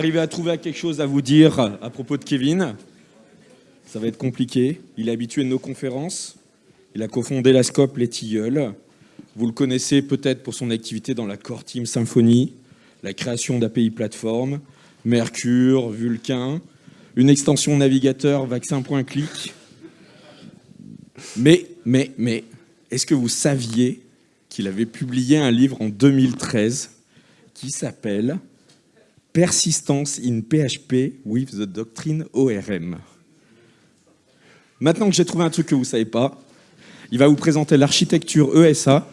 Arrivez à trouver quelque chose à vous dire à propos de Kevin. Ça va être compliqué. Il est habitué de nos conférences. Il a cofondé la Scope Les Tilleuls. Vous le connaissez peut-être pour son activité dans la Core Team Symfony, la création d'API plateforme, Mercure, Vulcain, une extension navigateur vaccin.click. Mais, mais, mais, est-ce que vous saviez qu'il avait publié un livre en 2013 qui s'appelle Persistence in PHP with the Doctrine ORM. Maintenant que j'ai trouvé un truc que vous ne savez pas, il va vous présenter l'architecture ESA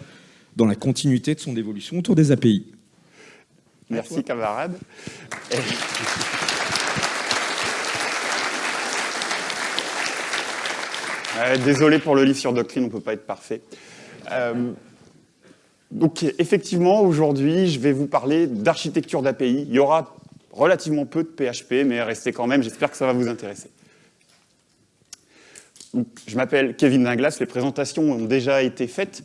dans la continuité de son évolution autour des API. Merci camarade. désolé pour le livre sur Doctrine, on ne peut pas être parfait. Euh, donc effectivement, aujourd'hui, je vais vous parler d'architecture d'API. Il y aura relativement peu de PHP, mais restez quand même, j'espère que ça va vous intéresser. je m'appelle Kevin Dinglas, les présentations ont déjà été faites.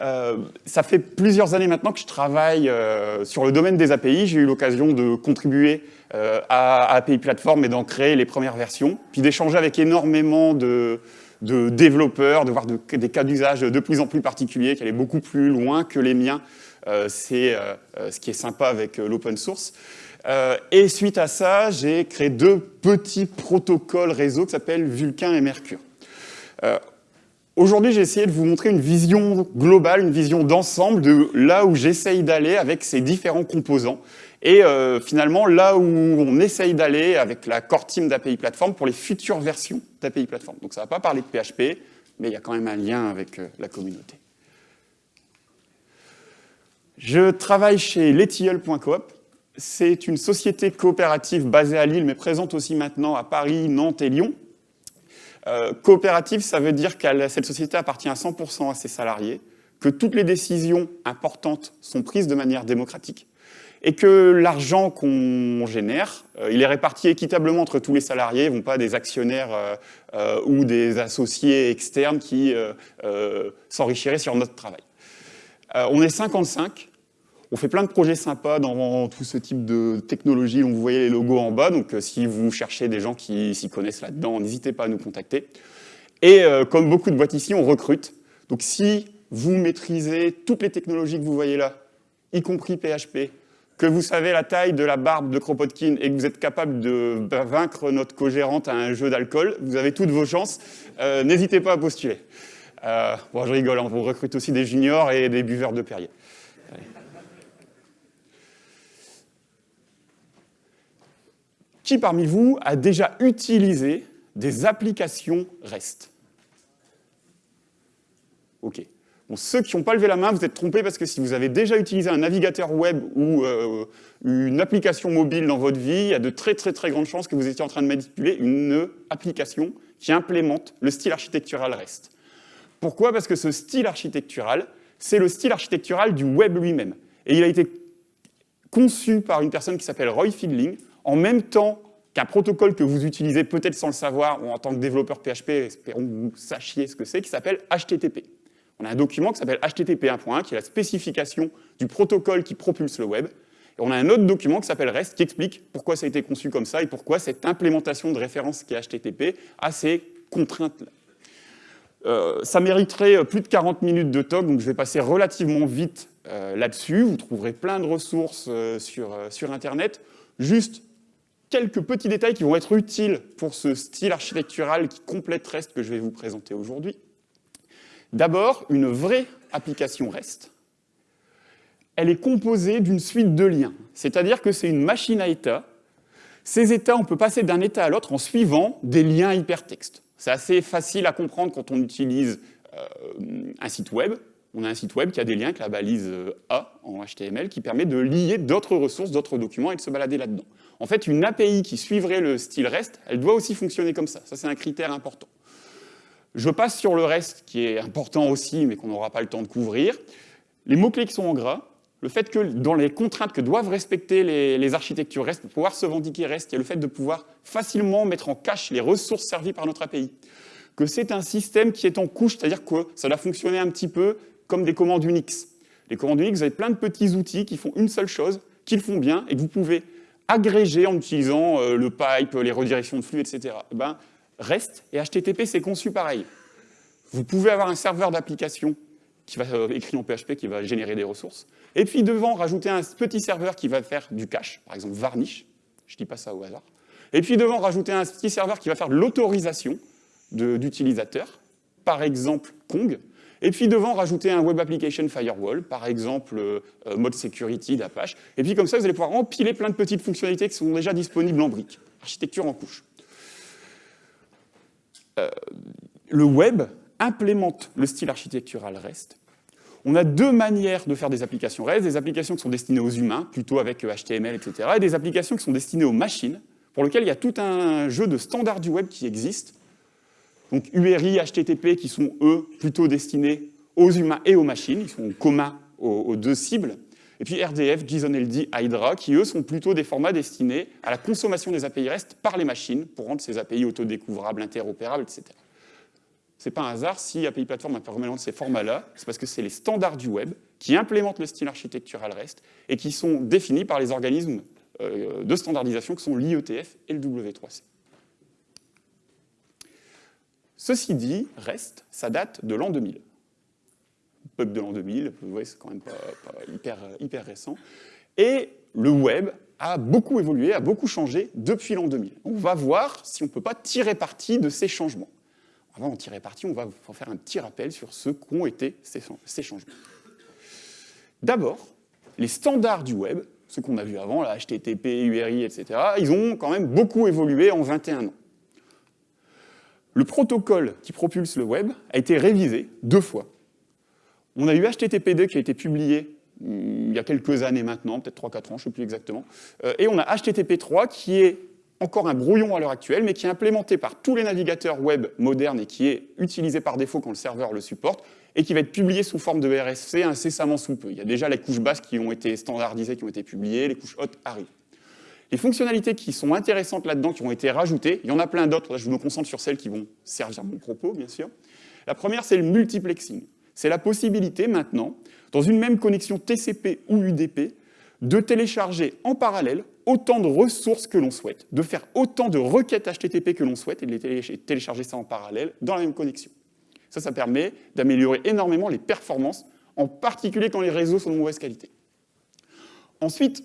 Euh, ça fait plusieurs années maintenant que je travaille euh, sur le domaine des API. J'ai eu l'occasion de contribuer euh, à, API Platform et d'en créer les premières versions, puis d'échanger avec énormément de, développeurs, de voir des cas d'usage de plus en plus particuliers, qui allaient beaucoup plus loin que les miens. C'est ce qui est sympa avec l'open source. Et suite à ça, j'ai créé deux petits protocoles réseau qui s'appellent Vulcain et Mercure. Aujourd'hui, j'ai essayé de vous montrer une vision globale, une vision d'ensemble de là où j'essaye d'aller avec ces différents composants. Et euh, finalement, là où on essaye d'aller avec la core team d'API Platform pour les futures versions d'API Platform. Donc ça ne va pas parler de PHP, mais il y a quand même un lien avec euh, la communauté. Je travaille chez letilleul.coop. C'est une société coopérative basée à Lille, mais présente aussi maintenant à Paris, Nantes et Lyon. Euh, coopérative, ça veut dire que cette société appartient à 100% à ses salariés, que toutes les décisions importantes sont prises de manière démocratique, et que l'argent qu'on génère, euh, il est réparti équitablement entre tous les salariés, vont pas des actionnaires euh, euh, ou des associés externes qui s'enrichiraient sur notre travail. on est 55, on fait plein de projets sympas dans tout ce type de technologie dont vous voyez les logos en bas, donc si vous cherchez des gens qui s'y connaissent là-dedans, n'hésitez pas à nous contacter. Et comme beaucoup de boîtes ici, on recrute. Donc si vous maîtrisez toutes les technologies que vous voyez là, y compris PHP, que vous savez la taille de la barbe de Kropotkin et que vous êtes capable de vaincre notre co-gérante à un jeu d'alcool, vous avez toutes vos chances. Euh, n'hésitez pas à postuler. Euh, bon, je rigole, on recrute aussi des juniors et des buveurs de Perrier. Qui parmi vous a déjà utilisé des applications REST? Ok ceux qui n'ont pas levé la main, vous êtes trompés parce que si vous avez déjà utilisé un navigateur web ou euh, une application mobile dans votre vie, il y a de très très très grandes chances que vous étiez en train de manipuler une application qui implémente le style architectural REST. Pourquoi? Parce que ce style architectural, c'est le style architectural du web lui-même. Et il a été conçu par une personne qui s'appelle Roy Fielding, en même temps qu'un protocole que vous utilisez peut-être sans le savoir, ou en tant que développeur PHP, espérons que vous sachiez ce que c'est, qui s'appelle HTTP. On a un document qui s'appelle HTTP 1.1, qui est la spécification du protocole qui propulse le web. Et on a un autre document qui s'appelle REST, qui explique pourquoi ça a été conçu comme ça et pourquoi cette implémentation de référence qui est HTTP a ces contraintes-là. Euh, ça mériterait plus de 40 minutes de talk, donc je vais passer relativement vite euh, là-dessus. Vous trouverez plein de ressources euh, sur, sur Internet. Juste quelques petits détails qui vont être utiles pour ce style architectural qui complète REST que je vais vous présenter aujourd'hui. D'abord, une vraie application REST, elle est composée d'une suite de liens. C'est-à-dire que c'est une machine à état. Ces états, on peut passer d'un état à l'autre en suivant des liens hypertextes. C'est assez facile à comprendre quand on utilise euh, un site web. On a un site web qui a des liens avec la balise euh, A en HTML qui permet de lier d'autres ressources, d'autres documents et de se balader là-dedans. En fait, une API qui suivrait le style REST, elle doit aussi fonctionner comme ça. Ça, c'est un critère important. Je passe sur le reste, qui est important aussi, mais qu'on n'aura pas le temps de couvrir. Les mots-clés qui sont en gras, le fait que dans les contraintes que doivent respecter les, architectures REST, pour pouvoir se vendiquer REST, il y a le fait de pouvoir facilement mettre en cache les ressources servies par notre API. Que c'est un système qui est en couche, c'est-à-dire que ça doit fonctionner un petit peu comme des commandes Unix. Les commandes Unix, vous avez plein de petits outils qui font une seule chose, qui le font bien, et que vous pouvez agrégé en utilisant euh, le pipe, les redirections de flux, etc. Eh ben, REST et HTTP, c'est conçu pareil. Vous pouvez avoir un serveur d'application qui va euh, écrit en PHP, qui va générer des ressources, et puis devant, rajouter un petit serveur qui va faire du cache, par exemple Varnish, je dis pas ça au hasard, et puis devant, rajouter un petit serveur qui va faire l'autorisation d'utilisateurs, par exemple Kong, et puis devant, rajouter un Web Application Firewall, par exemple euh, euh, Mode Security d'Apache. Et puis comme ça, vous allez pouvoir empiler plein de petites fonctionnalités qui sont déjà disponibles en briques. Architecture en couche. Euh, le web implémente le style architectural REST. On a deux manières de faire des applications REST, des applications qui sont destinées aux humains, plutôt avec HTML, etc., et des applications qui sont destinées aux machines, pour lesquelles il y a tout un jeu de standards du web qui existe, donc URI, HTTP qui sont, eux, plutôt destinés aux humains et aux machines, ils sont communs aux, deux cibles. Et puis RDF, JSON-LD, Hydra, qui eux sont plutôt des formats destinés à la consommation des API REST par les machines pour rendre ces API autodécouvrables, interopérables, etc. C'est pas un hasard si API Platform de ces formats-là, c'est parce que c'est les standards du web qui implémentent le style architectural REST et qui sont définis par les organismes euh, de standardisation qui sont l'IETF et le W3C. Ceci dit, reste, ça date de l'an 2000. Bug de l'an 2000, vous voyez, c'est quand même pas, hyper, récent. Et le web a beaucoup évolué, a beaucoup changé depuis l'an 2000. On va voir si on ne peut pas tirer parti de ces changements. Avant d'en tirer parti, on va faire un petit rappel sur ce qu'ont été ces, ces changements. D'abord, les standards du web, ce qu'on a vu avant, la HTTP, URI, etc., ils ont quand même beaucoup évolué en 21 ans le protocole qui propulse le web a été révisé deux fois. On a eu HTTP2 qui a été publié hmm, il y a quelques années maintenant, peut-être 3-4 ans, je ne sais plus exactement, euh, et on a HTTP3 qui est encore un brouillon à l'heure actuelle, mais qui est implémenté par tous les navigateurs web modernes et qui est utilisé par défaut quand le serveur le supporte, et qui va être publié sous forme de RSC incessamment sous peu. Il y a déjà les couches basses qui ont été standardisées, qui ont été publiées, les couches hautes arrivent. Les fonctionnalités qui sont intéressantes là-dedans, qui ont été rajoutées, il y en a plein d'autres, je me concentre sur celles qui vont servir mon propos, bien sûr. La première, c'est le multiplexing. C'est la possibilité maintenant, dans une même connexion TCP ou UDP, de télécharger en parallèle autant de ressources que l'on souhaite, de faire autant de requêtes HTTP que l'on souhaite et de les télécharger ça en parallèle dans la même connexion. Ça, ça permet d'améliorer énormément les performances, en particulier quand les réseaux sont de mauvaise qualité. Ensuite,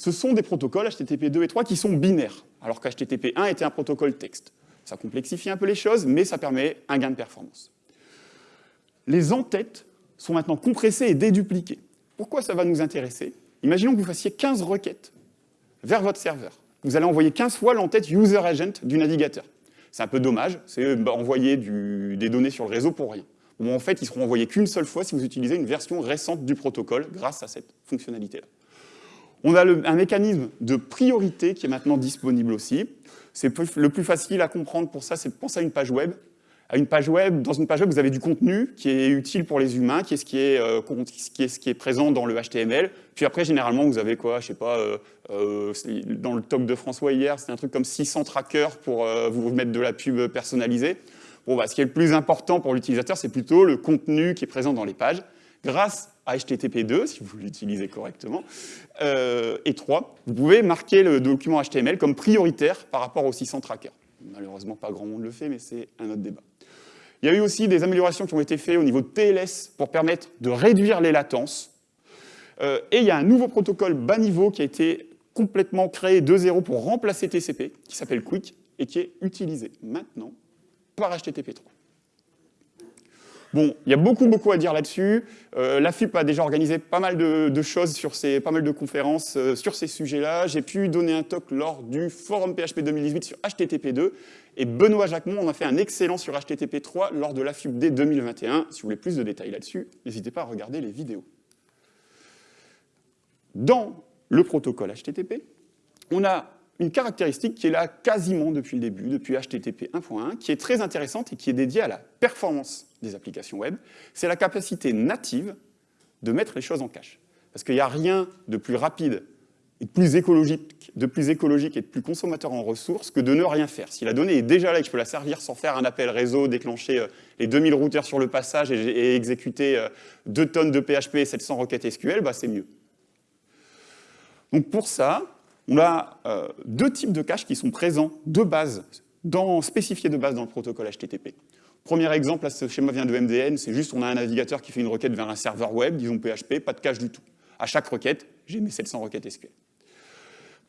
ce sont des protocoles HTTP 2 et 3 qui sont binaires, alors qu'HTTP 1 était un protocole texte. Ça complexifie un peu les choses, mais ça permet un gain de performance. Les entêtes sont maintenant compressées et dédupliquées. Pourquoi ça va nous intéresser? Imaginons que vous fassiez 15 requêtes vers votre serveur. Vous allez envoyer 15 fois l'entête user agent du navigateur. C'est un peu dommage, c'est bah, envoyer des données sur le réseau pour rien. en fait, ils seront envoyés qu'une seule fois si vous utilisez une version récente du protocole grâce à cette fonctionnalité-là. On a un mécanisme de priorité qui est maintenant disponible aussi. C'est le plus facile à comprendre pour ça, c'est de penser à une page web. À une page web, dans une page web, vous avez du contenu qui est utile pour les humains, qui est ce qui est, euh, présent dans le HTML. Puis après, généralement, vous avez quoi Je sais pas, euh, euh, dans le talk de François hier, c'était un truc comme 600 trackers pour vous mettre de la pub personnalisée. Bon, bah, ce qui est le plus important pour l'utilisateur, c'est plutôt le contenu qui est présent dans les pages. Grâce HTTP2, si vous l'utilisez correctement, euh, et 3, vous pouvez marquer le document HTML comme prioritaire par rapport aux 600 trackers. Malheureusement, pas grand monde le fait, mais c'est un autre débat. Il y a eu aussi des améliorations qui ont été faites au niveau de TLS pour permettre de réduire les latences. Euh, et il y a un nouveau protocole bas niveau qui a été complètement créé de zéro pour remplacer TCP, qui s'appelle Quick, et qui est utilisé maintenant par HTTP3. Bon, il y a beaucoup, beaucoup à dire là-dessus. Euh, la FUP a déjà organisé pas mal de, choses, sur ces, pas mal de conférences euh, sur ces sujets-là. J'ai pu donner un talk lors du forum PHP 2018 sur HTTP2. Et Benoît Jacquemont en a fait un excellent sur HTTP3 lors de la FUP dès 2021. Si vous voulez plus de détails là-dessus, n'hésitez pas à regarder les vidéos. Dans le protocole HTTP, on a une caractéristique qui est là quasiment depuis le début, depuis HTTP 1.1, qui est très intéressante et qui est dédiée à la performance des applications web, c'est la capacité native de mettre les choses en cache. Parce qu'il n'y a rien de plus rapide et de plus, écologique, et de plus consommateur en ressources que de ne rien faire. Si la donnée est déjà là et que je peux la servir sans faire un appel réseau, déclencher euh, les 2000 routeurs sur le passage et, exécuter 2 euh, tonnes de PHP et 700 requêtes SQL, bah c'est mieux. Donc pour ça, On a euh, deux types de caches qui sont présents de base, spécifiés de base dans le protocole HTTP. Premier exemple, ce schéma vient de MDN, c'est juste on a un navigateur qui fait une requête vers un serveur web, disons PHP, pas de cache du tout. À chaque requête, j'ai mes 700 requêtes SQL.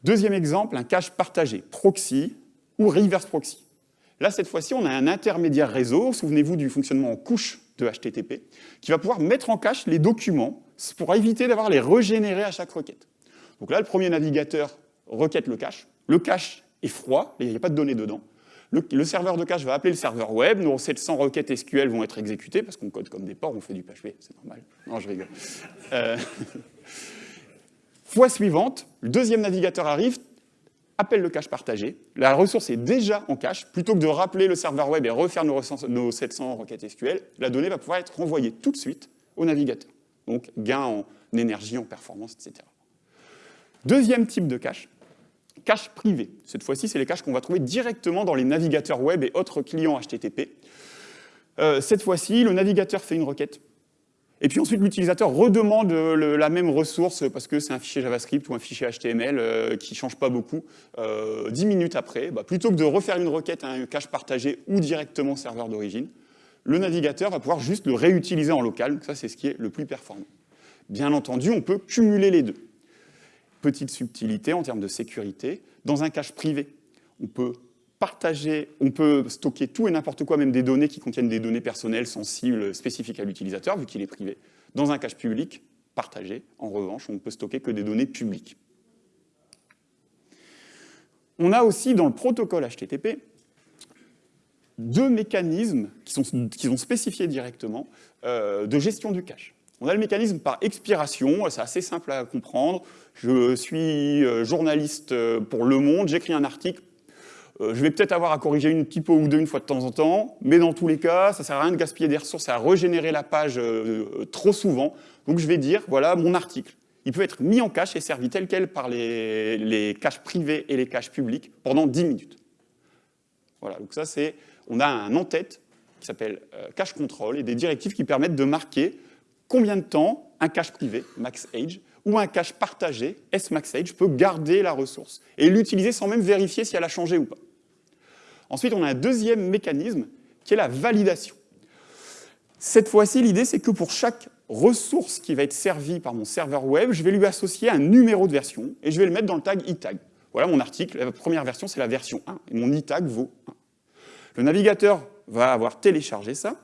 Deuxième exemple, un cache partagé, proxy ou reverse proxy. Là, cette fois-ci, on a un intermédiaire réseau, souvenez-vous du fonctionnement en couche de HTTP, qui va pouvoir mettre en cache les documents pour éviter d'avoir les régénérer à chaque requête. Donc là, le premier navigateur requête le cache. Le cache est froid, il n'y a pas de données dedans. Le, serveur de cache va appeler le serveur web, nos 700 requêtes SQL vont être exécutées, parce qu'on code comme des ports, on fait du PHP, c'est normal. Non, je rigole. Euh, fois suivante, le deuxième navigateur arrive, appelle le cache partagé, la ressource est déjà en cache, plutôt que de rappeler le serveur web et refaire nos, nos 700 requêtes SQL, la donnée va pouvoir être renvoyée tout de suite au navigateur. Donc gain en énergie, en performance, etc. Deuxième type de cache, cache privée. Cette fois-ci, c'est les caches qu'on va trouver directement dans les navigateurs web et autres clients HTTP. Euh, cette fois-ci, le navigateur fait une requête. Et puis ensuite, l'utilisateur redemande la même ressource parce que c'est un fichier JavaScript ou un fichier HTML euh, qui ne change pas beaucoup. Euh, dix minutes après, bah, plutôt que de refaire une requête à un cache partagé ou directement serveur d'origine, le navigateur va pouvoir juste le réutiliser en local. ça, c'est ce qui est le plus performant. Bien entendu, on peut cumuler les deux petite subtilité en termes de sécurité, dans un cache privé. On peut partager, on peut stocker tout et n'importe quoi, même des données qui contiennent des données personnelles sensibles spécifiques à l'utilisateur, vu qu'il est privé. Dans un cache public, partagé, en revanche, on ne peut stocker que des données publiques. On a aussi dans le protocole HTTP deux mécanismes qui sont, qui spécifiés directement euh, de gestion du cache. On a le mécanisme par expiration, c'est assez simple à comprendre. Je suis euh, journaliste euh, pour Le Monde, j'écris un article, euh, je vais peut-être avoir à corriger une typo ou deux une fois de temps en temps, mais dans tous les cas, ça sert à rien de gaspiller des ressources, à régénérer la page trop souvent. Donc je vais dire, voilà mon article. Il peut être mis en cache et servi tel quel par les, les caches privées et les caches publiques pendant 10 minutes. Voilà, donc ça c'est, on a un en-tête qui s'appelle cache control et des directives qui permettent de marquer combien de temps un cache privé, max age, ou un cache partagé, smaxage, peut garder la ressource et l'utiliser sans même vérifier si elle a changé ou pas? Ensuite, on a un deuxième mécanisme qui est la validation. Cette fois-ci, l'idée, c'est que pour chaque ressource qui va être servie par mon serveur web, je vais lui associer un numéro de version et je vais le mettre dans le tag itag. Voilà mon article, la première version, c'est la version 1, et mon itag vaut 1. Le navigateur va avoir téléchargé ça,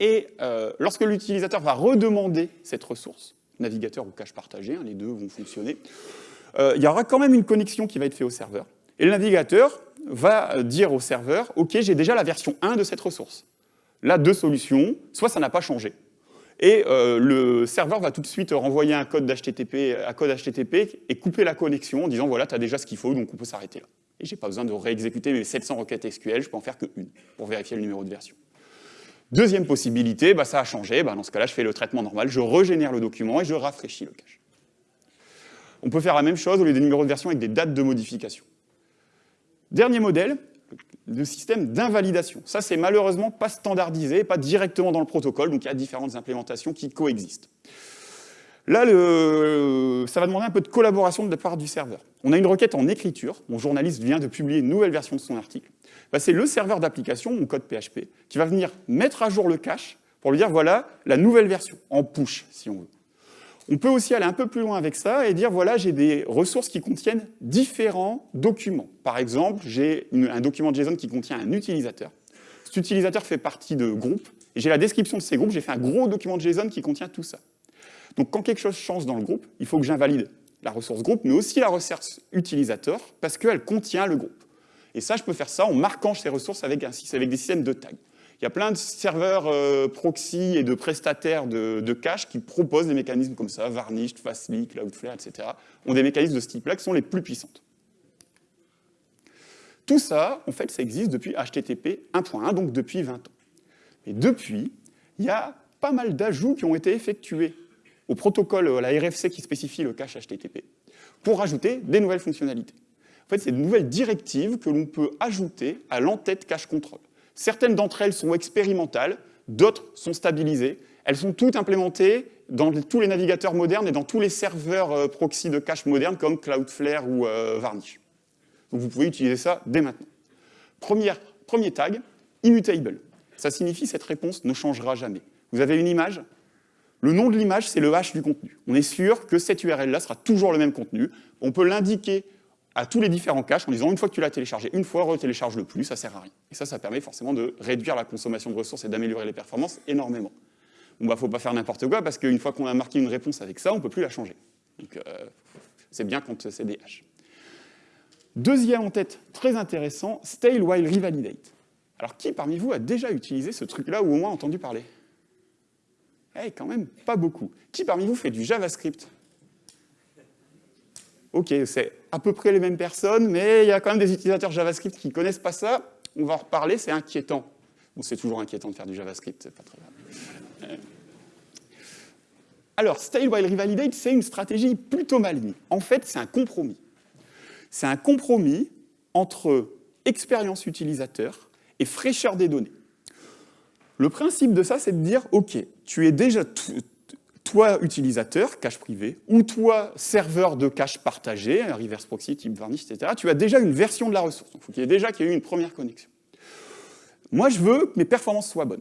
et euh, lorsque l'utilisateur va redemander cette ressource, navigateur ou cache partagé, hein, les deux vont fonctionner, euh, il y aura quand même une connexion qui va être faite au serveur. Et le navigateur va dire au serveur, OK, j'ai déjà la version 1 de cette ressource. Là, deux solutions, soit ça n'a pas changé, et euh, le serveur va tout de suite renvoyer un code d'HTTP à code HTTP et couper la connexion en disant voilà, tu as déjà ce qu'il faut, donc on peut s'arrêter là. Et j'ai pas besoin de réexécuter mes 700 requêtes SQL, je peux en faire qu'une pour vérifier le numéro de version. Deuxième possibilité, bah, ça a changé, bah, dans ce cas-là, je fais le traitement normal, je régénère le document et je rafraîchis le cache. On peut faire la même chose au lieu des numéros de version avec des dates de modification. Dernier modèle, le système d'invalidation. Ça, c'est malheureusement pas standardisé, pas directement dans le protocole, donc il y a différentes implémentations qui coexistent. Là, ça va demander un peu de collaboration de la part du serveur. On a une requête en écriture, mon journaliste vient de publier une nouvelle version de son article. Bah, c'est le serveur d'application, mon code PHP, qui va venir mettre à jour le cache pour lui dire voilà la nouvelle version, en push si on veut. On peut aussi aller un peu plus loin avec ça et dire voilà j'ai des ressources qui contiennent différents documents. Par exemple, j'ai un document JSON qui contient un utilisateur. Cet utilisateur fait partie de groupes et j'ai la description de ces groupes, j'ai fait un gros document JSON qui contient tout ça. Donc quand quelque chose change dans le groupe, il faut que j'invalide la ressource groupe, mais aussi la ressource utilisateur, parce qu'elle contient le groupe. Et ça, je peux faire ça en marquant ces ressources avec, des systèmes de tags. Il y a plein de serveurs euh, proxy et de prestataires de, cache qui proposent des mécanismes comme ça, Varnish, Fastly, Cloudflare, etc. ont des mécanismes de ce type-là qui sont les plus puissantes. Tout ça, en fait, ça existe depuis HTTP 1.1, donc depuis 20 ans. Et depuis, il y a pas mal d'ajouts qui ont été effectués au protocole, à la RFC qui spécifie le cache HTTP, pour ajouter des nouvelles fonctionnalités. C'est de nouvelles directives que l'on peut ajouter à l'entête cache control. Certaines d'entre elles sont expérimentales, d'autres sont stabilisées. elles sont toutes implémentées dans tous les navigateurs modernes et dans tous les serveurs euh, proxy de cache modernes comme Cloudflare ou euh, Varnish. Donc vous pouvez utiliser ça dès maintenant. Première, premier tag, immutable. Ça signifie cette réponse ne changera jamais. Vous avez une image, le nom de l'image, c'est le hash du contenu. On est sûr que cette URL-là sera toujours le même contenu. On peut l'indiquer à tous les différents caches en disant une fois que tu l'as téléchargé, une fois, retélécharge le plus, ça sert à rien. Et ça, ça permet forcément de réduire la consommation de ressources et d'améliorer les performances énormément. Bon, bah, faut pas faire n'importe quoi, parce qu'une fois qu'on a marqué une réponse avec ça, on peut plus la changer. Donc, euh, c'est bien quand c'est des hashes. Deuxième en tête, très intéressant, stale while revalidate. Alors, qui parmi vous a déjà utilisé ce truc-là ou au moins entendu parler? Eh, quand même, pas beaucoup. Qui parmi vous fait du JavaScript? Ok, c'est à peu près les mêmes personnes, mais il y a quand même des utilisateurs JavaScript qui ne connaissent pas ça. On va en reparler, c'est inquiétant. C'est toujours inquiétant de faire du JavaScript, c'est pas très grave. Alors, stale while revalidate, c'est une stratégie plutôt maligne. En fait, c'est un compromis. C'est un compromis entre expérience utilisateur et fraîcheur des données. Le principe de ça, c'est de dire, OK, tu es déjà, toi utilisateur, cache privé, ou toi serveur de cache partagé, reverse proxy type Varnish, etc., tu as déjà une version de la ressource. Il faut qu'il y ait déjà qu'il y ait eu une première connexion. Moi, je veux que mes performances soient bonnes.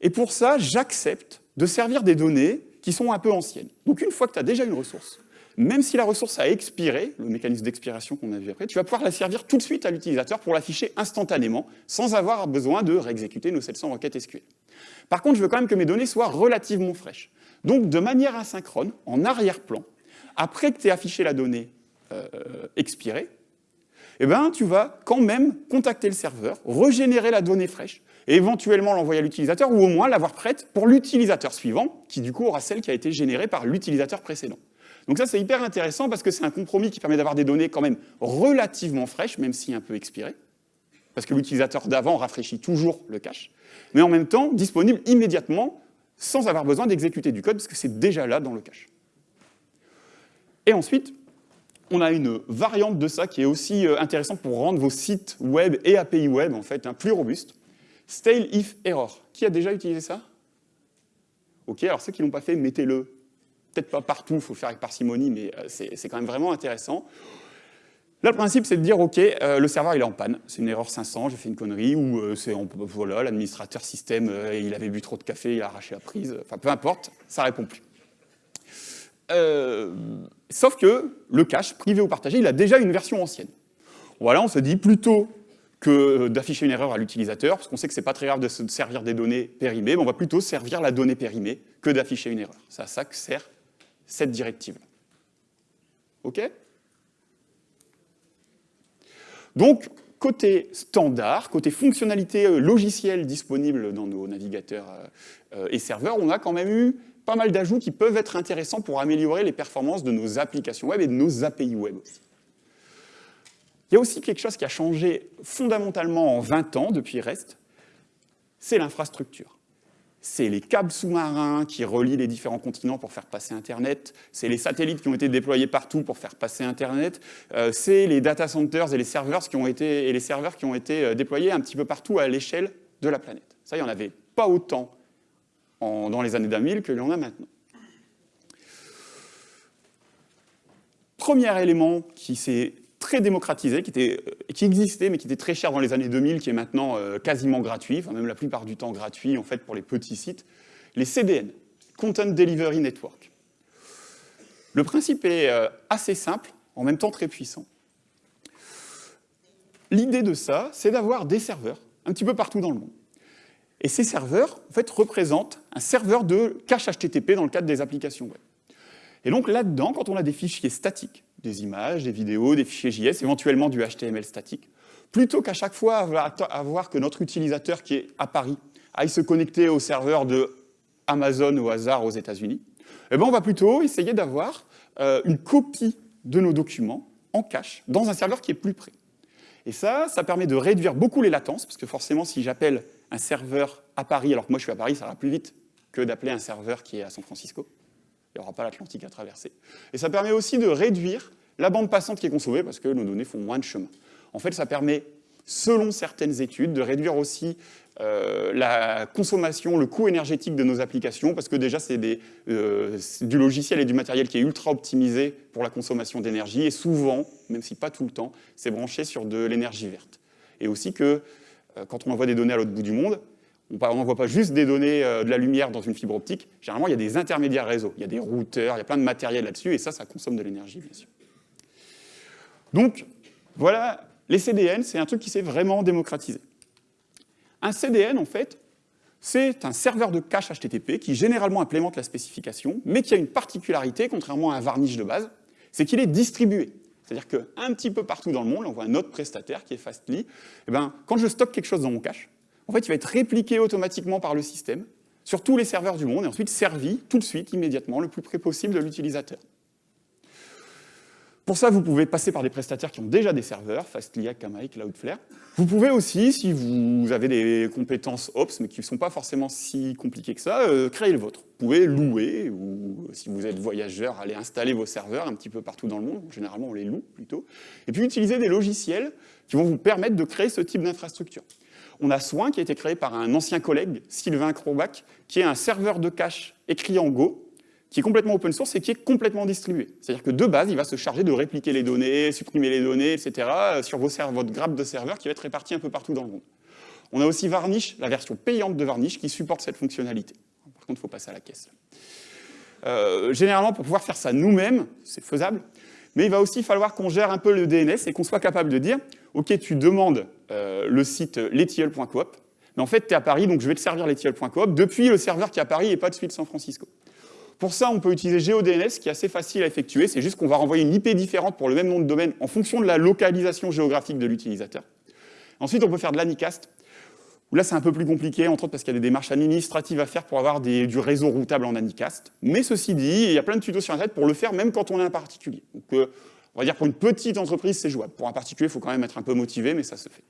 Et pour ça, j'accepte de servir des données qui sont un peu anciennes. Donc, une fois que tu as déjà une ressource, même si la ressource a expiré, le mécanisme d'expiration qu'on a vu après, tu vas pouvoir la servir tout de suite à l'utilisateur pour l'afficher instantanément, sans avoir besoin de réexécuter nos 700 requêtes SQL. Par contre, je veux quand même que mes données soient relativement fraîches. Donc, de manière asynchrone, en arrière-plan, après que tu aies affiché la donnée euh, expirée, eh ben, tu vas quand même contacter le serveur, régénérer la donnée fraîche, et éventuellement l'envoyer à l'utilisateur, ou au moins l'avoir prête pour l'utilisateur suivant, qui du coup aura celle qui a été générée par l'utilisateur précédent. Donc ça, c'est hyper intéressant parce que c'est un compromis qui permet d'avoir des données quand même relativement fraîches, même si un peu expirées, parce que l'utilisateur d'avant rafraîchit toujours le cache, mais en même temps disponible immédiatement sans avoir besoin d'exécuter du code, parce que c'est déjà là dans le cache. Et ensuite, on a une variante de ça qui est aussi euh, intéressante pour rendre vos sites web et API web en fait plus robustes. Stale if error. Qui a déjà utilisé ça? Ok, alors ceux qui ne l'ont pas fait, mettez-le peut-être pas partout, il faut le faire avec parcimonie, mais euh, c'est quand même vraiment intéressant. Là, le principe, c'est de dire, OK, euh, le serveur, il est en panne, c'est une erreur 500, j'ai fait une connerie, ou euh, c'est, voilà, l'administrateur système, il avait bu trop de café, il a arraché la prise, enfin, peu importe, ça répond plus. sauf que le cache, privé ou partagé, il a déjà une version ancienne. Voilà, on se dit, plutôt que d'afficher une erreur à l'utilisateur, parce qu'on sait que c'est pas très grave de se servir des données périmées, mais on va plutôt servir la donnée périmée que d'afficher une erreur. C'est à ça que sert cette directive. OK? Donc, côté standard, côté fonctionnalité euh, logicielle disponible dans nos navigateurs euh, euh, et serveurs, on a quand même eu pas mal d'ajouts qui peuvent être intéressants pour améliorer les performances de nos applications web et de nos API web aussi. Il y a aussi quelque chose qui a changé fondamentalement en 20 ans depuis REST, c'est l'infrastructure c'est les câbles sous-marins qui relient les différents continents pour faire passer Internet, c'est les satellites qui ont été déployés partout pour faire passer Internet, euh, c'est les data centers et les serveurs qui ont été, et les serveurs qui ont été euh, déployés un petit peu partout à l'échelle de la planète. Ça, il n'y en avait pas autant dans les années 2000 qu'il y en a maintenant. Premier élément qui s'est très démocratisé, qui, était, euh, qui existait, mais qui était très cher dans les années 2000, qui est maintenant euh, quasiment gratuit, enfin même la plupart du temps gratuit, en fait, pour les petits sites, les CDN, Content Delivery Network. Le principe est euh, assez simple, en même temps très puissant. L'idée de ça, c'est d'avoir des serveurs un petit peu partout dans le monde. Et ces serveurs, en fait, représentent un serveur de cache HTTP dans le cadre des applications web. Et donc là-dedans, quand on a des fichiers statiques, des images, des vidéos, des fichiers JS, éventuellement du HTML statique, plutôt qu'à chaque fois avoir que notre utilisateur qui est à Paris aille se connecter au serveur de Amazon au hasard aux États-Unis, eh ben on va plutôt essayer d'avoir euh, une copie de nos documents en cache dans un serveur qui est plus près. Et ça, ça permet de réduire beaucoup les latences, parce que forcément, si j'appelle un serveur à Paris, alors que moi je suis à Paris, ça va plus vite que d'appeler un serveur qui est à San Francisco il n'y aura pas l'Atlantique à traverser. Et ça permet aussi de réduire la bande passante qui est consommée, parce que nos données font moins de chemin. En fait, ça permet selon certaines études, de réduire aussi euh, la consommation, le coût énergétique de nos applications, parce que déjà c'est euh, du logiciel et du matériel qui est ultra optimisé pour la consommation d'énergie, et souvent, même si pas tout le temps, c'est branché sur de l'énergie verte. Et aussi que euh, quand on envoie des données à l'autre bout du monde, on n'envoie pas juste des données de la lumière dans une fibre optique, généralement il y a des intermédiaires réseau, il y a des routeurs, il y a plein de matériel là-dessus, et ça, ça consomme de l'énergie, bien sûr. Donc, voilà, les CDN, c'est un truc qui s'est vraiment démocratisé. Un CDN, en fait, c'est un serveur de cache HTTP qui généralement implémente la spécification, mais qui a une particularité, contrairement à un varnish de base, c'est qu'il est distribué. C'est-à-dire qu'un petit peu partout dans le monde, on voit un autre prestataire qui est Fastly, et eh ben, quand je stocke quelque chose dans mon cache, en fait, il va être répliqué automatiquement par le système sur tous les serveurs du monde et ensuite servi tout de suite, immédiatement, le plus près possible de l'utilisateur. Pour ça, vous pouvez passer par des prestataires qui ont déjà des serveurs, Fastly, Akamai, Cloudflare. Vous pouvez aussi, si vous avez des compétences Ops, mais qui ne sont pas forcément si compliquées que ça, euh, créer le vôtre. Vous pouvez louer, ou si vous êtes voyageur, aller installer vos serveurs un petit peu partout dans le monde. Généralement, on les loue plutôt. Et puis utiliser des logiciels qui vont vous permettre de créer ce type d'infrastructure. On a Soin qui a été créé par un ancien collègue, Sylvain Krobach, qui est un serveur de cache écrit en Go, qui est complètement open source et qui est complètement distribué. C'est-à-dire que de base, il va se charger de répliquer les données, supprimer les données, etc., euh, sur vos votre grappe de serveurs qui va être répartie un peu partout dans le monde. On a aussi Varnish, la version payante de Varnish, qui supporte cette fonctionnalité. Par contre, il faut passer à la caisse. Euh, généralement, pour pouvoir faire ça nous-mêmes, c'est faisable, mais il va aussi falloir qu'on gère un peu le DNS et qu'on soit capable de dire, OK, tu demandes euh, le site letiol.coop, mais en fait, tu es à Paris, donc je vais te servir letiol.coop depuis le serveur qui est à Paris et pas de suite San Francisco. Pour ça, on peut utiliser GeoDNS, qui est assez facile à effectuer. C'est juste qu'on va renvoyer une IP différente pour le même nom de domaine en fonction de la localisation géographique de l'utilisateur. Ensuite, on peut faire de l'Anicast, là, c'est un peu plus compliqué, entre autres parce qu'il y a des démarches administratives à faire pour avoir du réseau routable en Anicast. Mais ceci dit, il y a plein de tutos sur Internet pour le faire, même quand on est un particulier. Donc, euh, on va dire pour une petite entreprise, c'est jouable. Pour un particulier, il faut quand même être un peu motivé, mais ça se fait.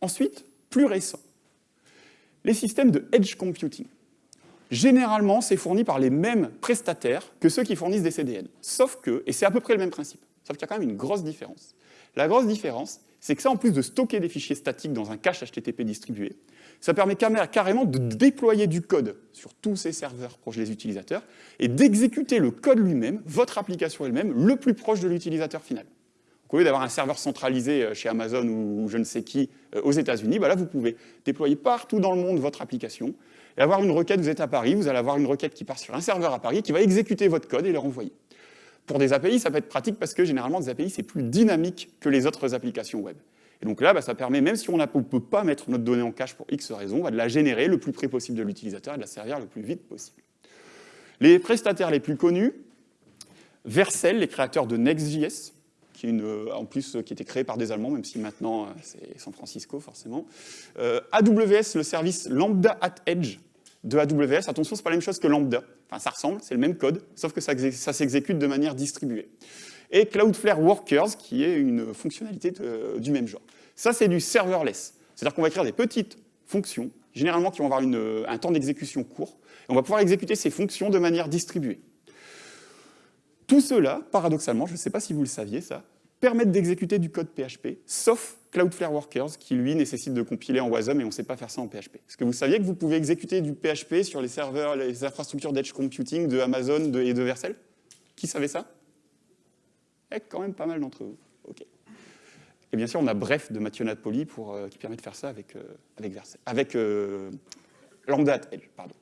Ensuite, plus récent, les systèmes de edge computing généralement, c'est fourni par les mêmes prestataires que ceux qui fournissent des CDN. Sauf que, et c'est à peu près le même principe, sauf qu'il y a quand même une grosse différence. La grosse différence, c'est que ça, en plus de stocker des fichiers statiques dans un cache HTTP distribué, ça permet carrément de déployer du code sur tous ces serveurs proches des utilisateurs et d'exécuter le code lui-même, votre application elle-même, le plus proche de l'utilisateur final. Au lieu d'avoir un serveur centralisé euh, chez Amazon ou je ne sais qui euh, aux États-Unis, bah là, vous pouvez déployer partout dans le monde votre application et avoir une requête, vous êtes à Paris, vous allez avoir une requête qui part sur un serveur à Paris qui va exécuter votre code et le renvoyer. Pour des API, ça peut être pratique parce que généralement, des API, c'est plus dynamique que les autres applications web. Et donc là, bah, ça permet, même si on ne peut pas mettre notre donnée en cache pour X raisons, bah, de la générer le plus près possible de l'utilisateur et de la servir le plus vite possible. Les prestataires les plus connus, Vercel, les créateurs de Next.js, qui euh, en plus qui était créé par des Allemands, même si maintenant euh, c'est San Francisco forcément. Euh, AWS, le service Lambda at Edge, de AWS. Attention, c'est pas la même chose que Lambda. Enfin, ça ressemble, c'est le même code, sauf que ça, s'exécute de manière distribuée. Et Cloudflare Workers, qui est une fonctionnalité du même genre. Ça, c'est du serverless. C'est-à-dire qu'on va écrire des petites fonctions, généralement qui vont avoir un temps d'exécution court, et on va pouvoir exécuter ces fonctions de manière distribuée. Tout cela, paradoxalement, je ne sais pas si vous le saviez ça, permettent d'exécuter du code PHP, sauf Cloudflare Workers, qui lui nécessite de compiler en WASM et on ne sait pas faire ça en PHP. Est-ce que vous saviez que vous pouvez exécuter du PHP sur les serveurs, les infrastructures d'edge computing de Amazon et de Vercel? Qui savait ça? Eh, quand même pas mal d'entre vous. Ok. Et bien sûr, on a Bref de Mathieu Napoli pour, euh, qui permet de faire ça avec, euh, avec, Vercel, avec euh, Lambda Edge. Pardon.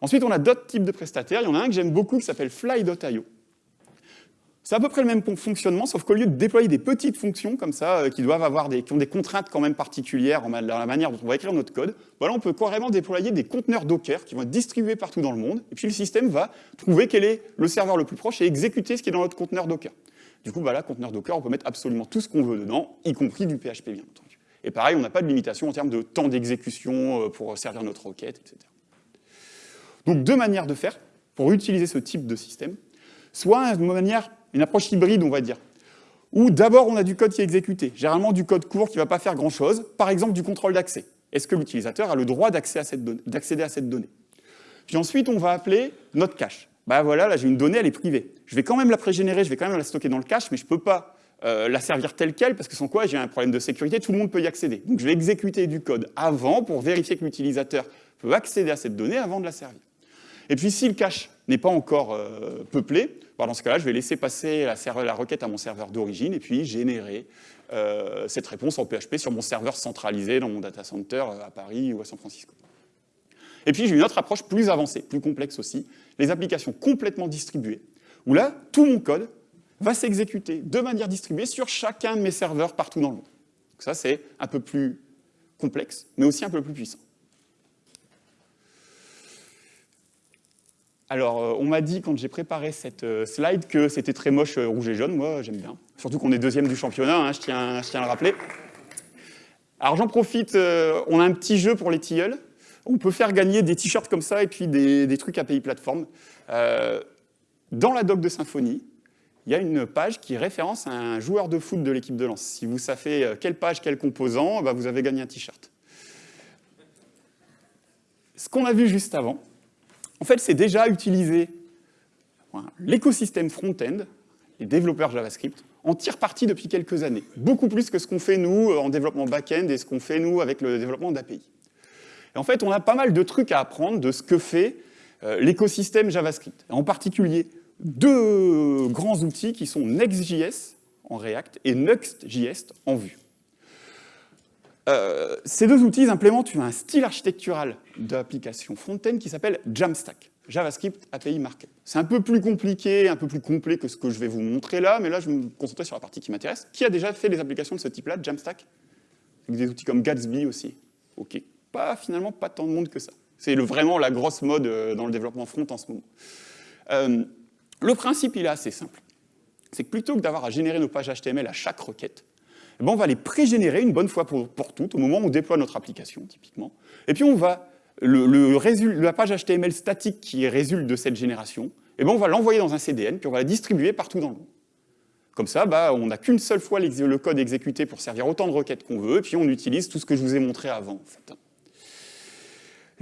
Ensuite, on a d'autres types de prestataires. Il y en a un que j'aime beaucoup qui s'appelle Fly.io. C'est à peu près le même fonctionnement, sauf qu'au lieu de déployer des petites fonctions comme ça, euh, qui doivent avoir des, qui ont des contraintes quand même particulières dans la manière dont on va écrire notre code, on peut carrément déployer des conteneurs Docker qui vont être distribués partout dans le monde, et puis le système va trouver quel est le serveur le plus proche et exécuter ce qui est dans notre conteneur Docker. Du coup, voilà, conteneur Docker, on peut mettre absolument tout ce qu'on veut dedans, y compris du PHP, bien entendu. Et pareil, on n'a pas de limitation en termes de temps d'exécution euh, pour servir notre requête, etc. Donc, deux manières de faire pour utiliser ce type de système. Soit une manière une approche hybride, on va dire, où d'abord on a du code qui est exécuté, généralement du code court qui ne va pas faire grand-chose, par exemple du contrôle d'accès. Est-ce que l'utilisateur a le droit d'accéder à, cette donnée? Puis ensuite, on va appeler notre cache. Bah voilà, là j'ai une donnée, elle est privée. Je vais quand même la pré-générer, je vais quand même la stocker dans le cache, mais je ne peux pas euh, la servir telle qu'elle, parce que sans quoi j'ai un problème de sécurité, tout le monde peut y accéder. Donc je vais exécuter du code avant pour vérifier que l'utilisateur peut accéder à cette donnée avant de la servir. Et puis si le cache n'est pas encore euh, peuplé, bah, dans ce cas-là, je vais laisser passer la, requête à mon serveur d'origine et puis générer euh, cette réponse en PHP sur mon serveur centralisé dans mon data center à Paris ou à San Francisco. Et puis j'ai une autre approche plus avancée, plus complexe aussi, les applications complètement distribuées, où là, tout mon code va s'exécuter de manière distribuée sur chacun de mes serveurs partout dans le monde. Donc ça, c'est un peu plus complexe, mais aussi un peu plus puissant. Alors, euh, on m'a dit quand j'ai préparé cette euh, slide que c'était très moche euh, rouge et jaune. Moi, j'aime bien. Surtout qu'on est deuxième du championnat, hein, je, tiens, à le rappeler. Alors, j'en profite, on a un petit jeu pour les tilleuls. On peut faire gagner des t-shirts comme ça et puis des, trucs API plateforme. dans la doc de Symfony, il y a une page qui référence un joueur de foot de l'équipe de lance. Si vous savez quelle page, quel composant, bah, vous avez gagné un t-shirt. Ce qu'on a vu juste avant, en fait, c'est déjà utilisé l'écosystème front-end, les développeurs JavaScript, en tire parti depuis quelques années. Beaucoup plus que ce qu'on fait, nous, en développement back-end et ce qu'on fait, nous, avec le développement d'API. En fait, on a pas mal de trucs à apprendre de ce que fait euh, l'écosystème JavaScript. En particulier, deux grands outils qui sont Next.js en React et Next.js en Vue. Euh, ces deux outils implémentent un style architectural d'application front-end qui s'appelle Jamstack, JavaScript API Markup. C'est un peu plus compliqué, un peu plus complet que ce que je vais vous montrer là, mais là, je vais me concentrer sur la partie qui m'intéresse. Qui a déjà fait des applications de ce type-là, Jamstack Avec des outils comme Gatsby aussi. Ok, pas finalement pas tant de monde que ça. C'est vraiment la grosse mode euh, dans le développement front en ce moment. Euh, le principe, il est assez simple. C'est que plutôt que d'avoir à générer nos pages HTML à chaque requête, eh ben, on va les pré-générer une bonne fois pour, toutes, au moment où on déploie notre application, typiquement. Et puis on va, le, la page HTML statique qui résulte de cette génération, eh ben, on va l'envoyer dans un CDN, puis on va la distribuer partout dans le monde. Comme ça, bah, on n'a qu'une seule fois le code exécuté pour servir autant de requêtes qu'on veut, et puis on utilise tout ce que je vous ai montré avant. Fait.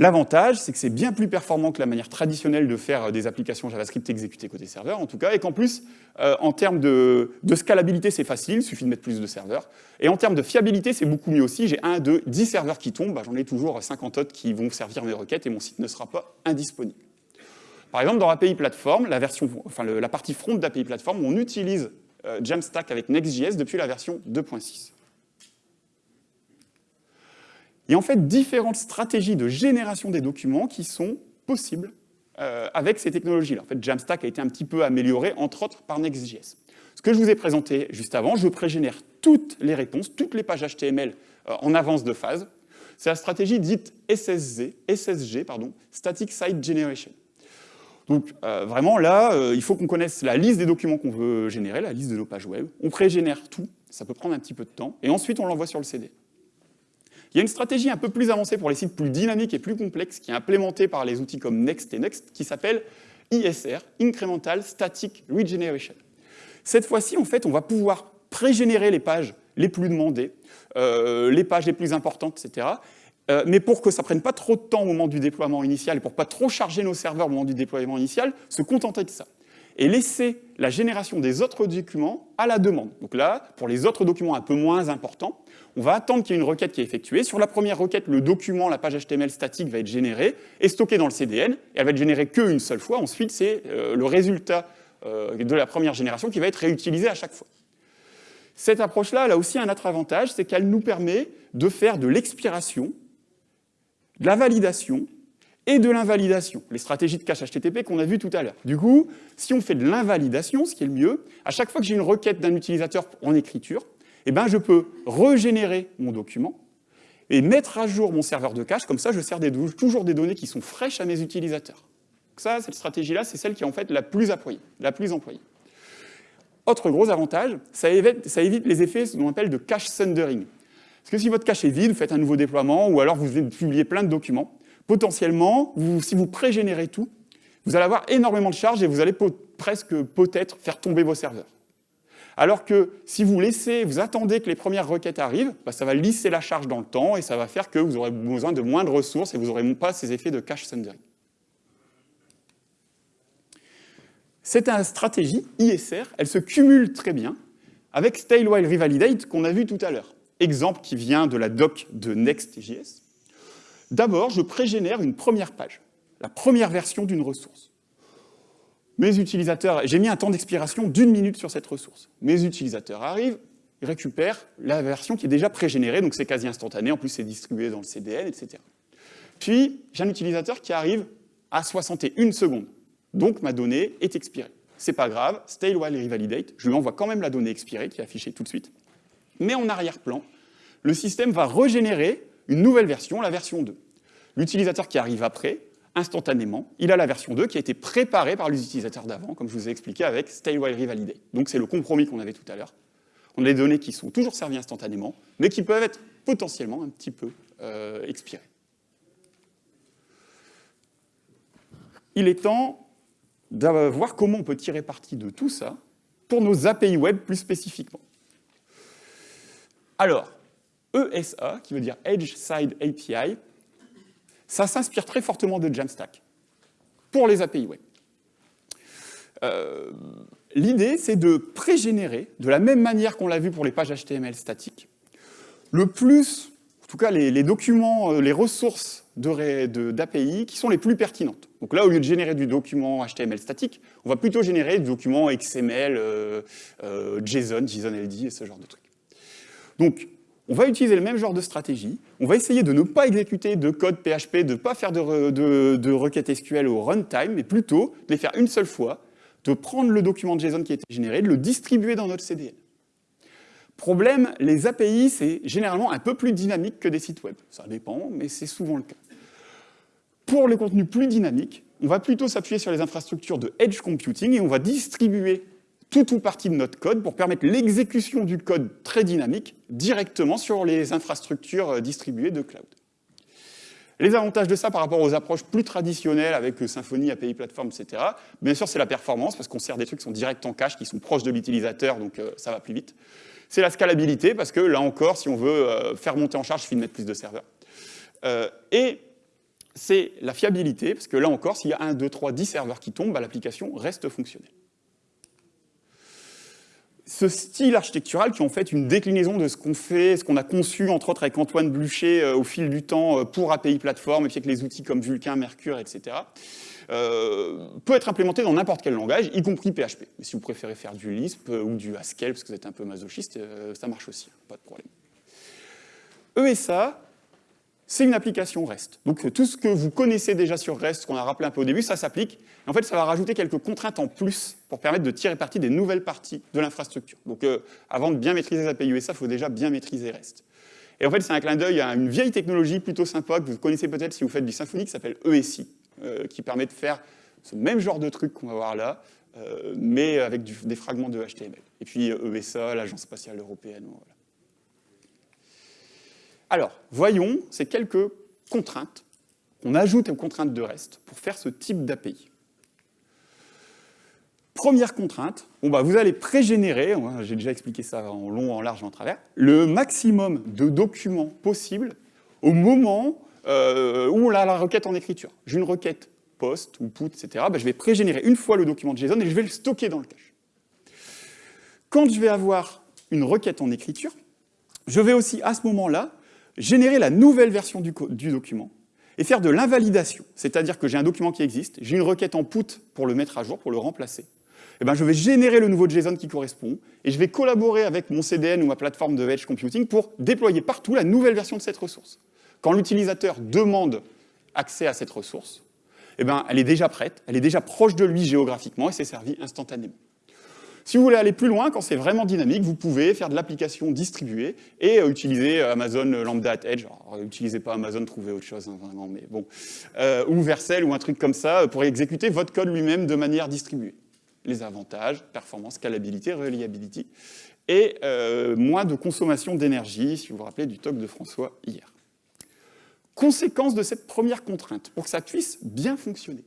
L'avantage, c'est que c'est bien plus performant que la manière traditionnelle de faire euh, des applications JavaScript exécutées côté serveur, en tout cas, et qu'en plus, euh, en termes de, scalabilité, c'est facile, il suffit de mettre plus de serveurs. Et en termes de fiabilité, c'est beaucoup mieux aussi. J'ai 1, 2, 10 serveurs qui tombent, bah, j'en ai toujours 50 autres qui vont servir mes requêtes et mon site ne sera pas indisponible. Par exemple, dans API Platform, la, version, enfin, la partie front d'API Platform, on utilise euh, Jamstack avec Next.js depuis la version 2.6. Y a en fait différentes stratégies de génération des documents qui sont possibles euh, avec ces technologies-là. En fait, Jamstack a été un petit peu amélioré, entre autres, par Next.js. Ce que je vous ai présenté juste avant, je pré-génère toutes les réponses, toutes les pages HTML euh, en avance de phase. C'est la stratégie dite SSG, SSG pardon, Static Site Generation. Donc euh, vraiment là, il faut qu'on connaisse la liste des documents qu'on veut générer, la liste de nos pages web. On pré-génère tout, ça peut prendre un petit peu de temps, et ensuite on l'envoie sur le CD. Il y a une stratégie un peu plus avancée pour les sites plus dynamiques et plus complexes qui est implémentée par les outils comme Next et Next qui s'appelle ISR, Incremental Static Regeneration. Cette fois-ci, en fait, on va pouvoir pré-générer les pages les plus demandées, euh, les pages les plus importantes, etc. Euh, mais pour que ça prenne pas trop de temps au moment du déploiement initial et pour pas trop charger nos serveurs au moment du déploiement initial, se contenter de ça et laisser la génération des autres documents à la demande. Donc là, pour les autres documents un peu moins importants, on va attendre qu'il y ait une requête qui est effectuée. Sur la première requête, le document, la page HTML statique va être généré et stocké dans le CDN, et elle va être générée qu'une seule fois. Ensuite, c'est euh, le résultat euh, de la première génération qui va être réutilisé à chaque fois. Cette approche-là, elle a aussi un autre avantage, c'est qu'elle nous permet de faire de l'expiration, de la validation et de l'invalidation, les stratégies de cache HTTP qu'on a vues tout à l'heure. Du coup, si on fait de l'invalidation, ce qui est le mieux, à chaque fois que j'ai une requête d'un utilisateur en écriture, eh ben, je peux régénérer mon document et mettre à jour mon serveur de cache, comme ça je sers toujours des données qui sont fraîches à mes utilisateurs. Ça, cette stratégie-là, c'est celle qui est en fait la plus employée. La plus employée. Autre gros avantage, ça évite, les effets ce qu'on appelle de cache thundering. Parce que si votre cache est vide, vous faites un nouveau déploiement, ou alors vous publiez plein de documents, potentiellement, si vous pré-générez tout, vous allez avoir énormément de charges et vous allez presque peut-être faire tomber vos serveurs. Alors que si vous laissez, vous attendez que les premières requêtes arrivent, bah, ça va lisser la charge dans le temps et ça va faire que vous aurez besoin de moins de ressources et vous n'aurez pas ces effets de cache thundering. Cette stratégie, ISR, elle se cumule très bien avec Stale While Revalidate qu'on a vu tout à l'heure. Exemple qui vient de la doc de Next.js. D'abord, je pré-génère une première page, la première version d'une ressource. Mes utilisateurs, j'ai mis un temps d'expiration d'une minute sur cette ressource. Mes utilisateurs arrivent, ils récupèrent la version qui est déjà pré-générée, donc c'est quasi instantané, en plus c'est distribué dans le CDN, etc. Puis, j'ai un utilisateur qui arrive à 61 secondes. Donc, ma donnée est expirée. C'est pas grave, stale while revalidate, je lui envoie quand même la donnée expirée, qui est affichée tout de suite. Mais en arrière-plan, le système va régénérer une nouvelle version, la version 2. L'utilisateur qui arrive après, instantanément, il a la version 2 qui a été préparée par les utilisateurs d'avant, comme je vous ai expliqué avec stale while revalidate. Donc c'est le compromis qu'on avait tout à l'heure. On a des données qui sont toujours servies instantanément, mais qui peuvent être potentiellement un petit peu euh, expirées. il est temps de voir comment on peut tirer parti de tout ça pour nos API web plus spécifiquement. Alors, ESA, qui veut dire Edge Side API, ça s'inspire très fortement de Jamstack pour les API web. Euh, l'idée, c'est de pré-générer, de la même manière qu'on l'a vu pour les pages HTML statiques, le plus, en tout cas les documents, euh, les ressources d'API qui sont les plus pertinentes. Donc là, au lieu de générer du document HTML statique, on va plutôt générer du document XML, euh, JSON, JSON LD et ce genre de trucs. Donc, on va utiliser le même genre de stratégie. On va essayer de ne pas exécuter de code PHP, de ne pas faire de, requêtes SQL au runtime, mais plutôt de les faire une seule fois, de prendre le document de JSON qui a été généré, de le distribuer dans notre CDN. Problème, les API, c'est généralement un peu plus dynamique que des sites web. Ça dépend, mais c'est souvent le cas. Pour les contenus plus dynamiques, on va plutôt s'appuyer sur les infrastructures de edge computing et on va distribuer toute ou partie de notre code pour permettre l'exécution du code très dynamique directement sur les infrastructures euh, distribuées de cloud. Les avantages de ça par rapport aux approches plus traditionnelles avec euh, Symfony, API Platform, etc., bien sûr c'est la performance parce qu'on sert des trucs qui sont directs en cache, qui sont proches de l'utilisateur, donc euh, ça va plus vite. C'est la scalabilité parce que là encore, si on veut faire monter en charge, il de mettre plus de serveurs. et c'est la fiabilité, parce que là encore, s'il y a 1, 2, 3, 10 serveurs qui tombent, bah, l'application reste fonctionnelle. Ce style architectural qui est en fait une déclinaison de ce qu'on fait, ce qu'on a conçu entre autres avec Antoine Blucher euh, au fil du temps euh, pour API Platform et puis avec les outils comme Vulkan, Mercure, etc., euh, peut être implémenté dans n'importe quel langage, y compris PHP. Mais si vous préférez faire du Lisp ou du Haskell, parce que vous êtes un peu masochiste, ça marche aussi, pas de problème. ESA, c'est une application REST. Donc tout ce que vous connaissez déjà sur REST, qu'on a rappelé un peu au début, ça s'applique. En fait, ça va rajouter quelques contraintes en plus pour permettre de tirer parti des nouvelles parties de l'infrastructure. Donc euh, avant de bien maîtriser les API USA, il faut déjà bien maîtriser REST. Et en fait, c'est un clin d'œil à une vieille technologie plutôt sympa que vous connaissez peut-être si vous faites du Symfony, qui s'appelle ESI, euh, qui permet de faire ce même genre de truc qu'on va voir là, euh, mais avec des fragments de HTML. Et puis ESA, l'Agence spatiale européenne. Alors, voyons ces quelques contraintes qu'on ajoute aux contraintes de REST pour faire ce type d'API. Première contrainte, bon bah vous allez pré-générer, j'ai déjà expliqué ça en long, en large, en travers, le maximum de documents possibles au moment euh, où on a la requête en écriture. J'ai une requête post ou put, etc. Bah, je vais pré-générer une fois le document de JSON et je vais le stocker dans le cache. Quand je vais avoir une requête en écriture, je vais aussi à ce moment-là générer la nouvelle version du, document et faire de l'invalidation, c'est-à-dire que j'ai un document qui existe, j'ai une requête en put pour le mettre à jour, pour le remplacer. Eh ben, je vais générer le nouveau JSON qui correspond et je vais collaborer avec mon CDN ou ma plateforme de Edge Computing pour déployer partout la nouvelle version de cette ressource. Quand l'utilisateur demande accès à cette ressource, eh ben, elle est déjà prête, elle est déjà proche de lui géographiquement et c'est servi instantanément. Si vous voulez aller plus loin, quand c'est vraiment dynamique, vous pouvez faire de l'application distribuée et euh, utiliser euh, Amazon Lambda at Edge. N'utilisez pas Amazon, trouvez autre chose, hein, vraiment, mais bon. Euh, ou Vercel ou un truc comme ça pour exécuter votre code lui-même de manière distribuée. Les avantages, performance, scalabilité, reliability et moins de consommation d'énergie, si vous vous rappelez du talk de François hier. Conséquence de cette première contrainte, pour que ça puisse bien fonctionner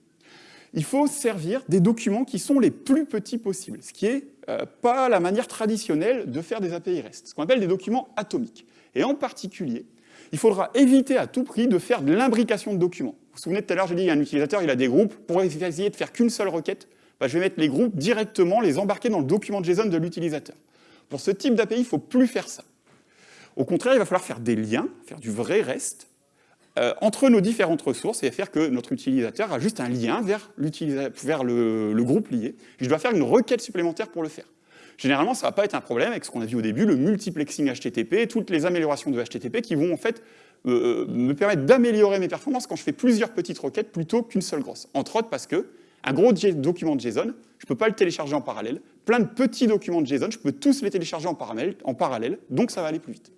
il faut servir des documents qui sont les plus petits possibles, ce qui n'est euh, pas la manière traditionnelle de faire des API REST, ce qu'on appelle des documents atomiques. Et en particulier, il faudra éviter à tout prix de faire de l'imbrication de documents. Vous vous souvenez tout à l'heure, j'ai dit, il y a un utilisateur, il a des groupes, pour essayer de faire qu'une seule requête, bah, je vais mettre les groupes directement, les embarquer dans le document JSON de l'utilisateur. Pour ce type d'API, il ne faut plus faire ça. Au contraire, il va falloir faire des liens, faire du vrai REST, euh, entre nos différentes ressources et faire que notre utilisateur a juste un lien vers, le, groupe lié. Je dois faire une requête supplémentaire pour le faire. Généralement, ça ne va pas être un problème avec ce qu'on a vu au début, le multiplexing HTTP, toutes les améliorations de HTTP qui vont en fait euh, me permettre d'améliorer mes performances quand je fais plusieurs petites requêtes plutôt qu'une seule grosse. Entre autres parce que un gros document de JSON, je ne peux pas le télécharger en parallèle. Plein de petits documents de JSON, je peux tous les télécharger en parallèle donc ça va aller plus vite.